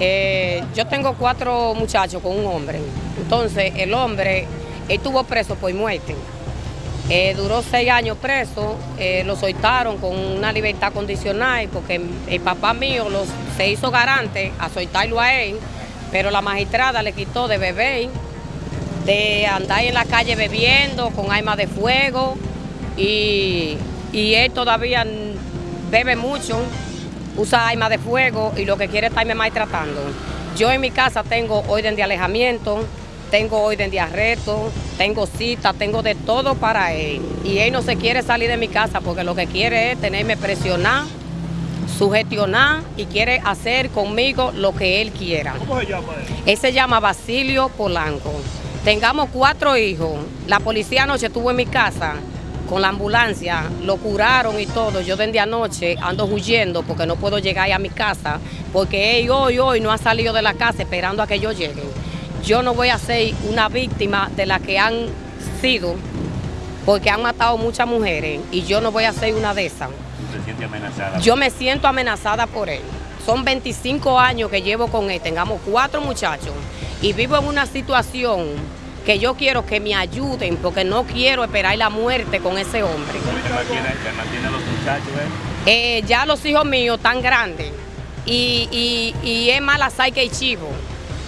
Eh, yo tengo cuatro muchachos con un hombre. Entonces, el hombre estuvo preso por muerte. Eh, duró seis años preso, eh, lo soltaron con una libertad condicional porque el papá mío se hizo garante a soltarlo a él, pero la magistrada le quitó de beber, de andar en la calle bebiendo con armas de fuego y, y él todavía bebe mucho, usa armas de fuego y lo que quiere es estarme maltratando. Yo en mi casa tengo orden de alejamiento, tengo orden de arresto, tengo cita, tengo de todo para él. Y él no se quiere salir de mi casa porque lo que quiere es tenerme presionar, sugestionar y quiere hacer conmigo lo que él quiera. ¿Cómo se llama él? Él se llama Basilio Polanco. Tengamos cuatro hijos. La policía anoche estuvo en mi casa con la ambulancia, lo curaron y todo. Yo desde anoche ando huyendo porque no puedo llegar a mi casa, porque él hoy, hoy no ha salido de la casa esperando a que yo llegue. Yo no voy a ser una víctima de la que han sido, porque han matado muchas mujeres, y yo no voy a ser una de esas. ¿Se siente amenazada? Yo me siento amenazada por él. Son 25 años que llevo con él, tengamos cuatro muchachos, y vivo en una situación que yo quiero que me ayuden porque no quiero esperar la muerte con ese hombre. ¿Te mantiene, te mantiene a los muchachos? eh? Eh, ya los hijos míos están grandes y, y, y es más la que el chivo,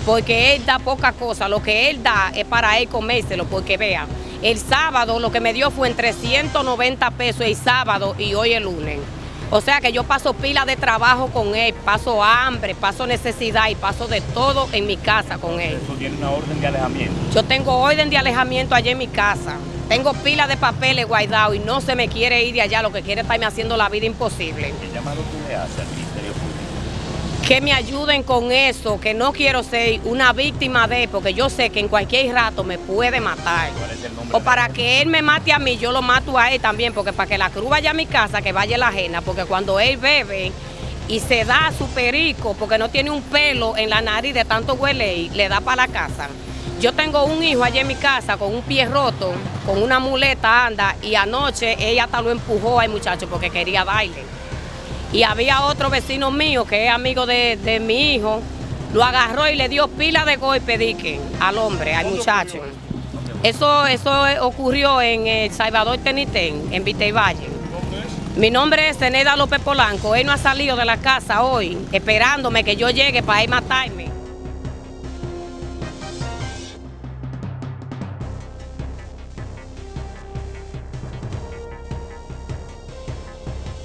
porque él da poca cosa, lo que él da es para él comérselo, porque vea, el sábado lo que me dio fue en 390 pesos el sábado y hoy el lunes. O sea que yo paso pila de trabajo con él, paso hambre, paso necesidad y paso de todo en mi casa con él. Eso tiene una orden de alejamiento. Yo tengo orden de alejamiento allá en mi casa. Tengo pila de papeles guardados y no se me quiere ir de allá, lo que quiere es estarme haciendo la vida imposible. ¿Qué llamado tú le haces al Ministerio Público? Que me ayuden con eso, que no quiero ser una víctima de, porque yo sé que en cualquier rato me puede matar. O para que él me mate a mí, yo lo mato a él también, porque para que la cruz vaya a mi casa, que vaya la ajena, porque cuando él bebe y se da su perico, porque no tiene un pelo en la nariz de tanto huele, y le da para la casa. Yo tengo un hijo allá en mi casa con un pie roto, con una muleta anda, y anoche ella hasta lo empujó al muchacho porque quería baile. Y había otro vecino mío que es amigo de, de mi hijo, lo agarró y le dio pila de golpe dique al hombre, al muchacho. Eso, eso ocurrió en El Salvador Tenitén, en Vitey Valle. Mi nombre es Zeneda López Polanco. Él no ha salido de la casa hoy esperándome que yo llegue para ir matarme.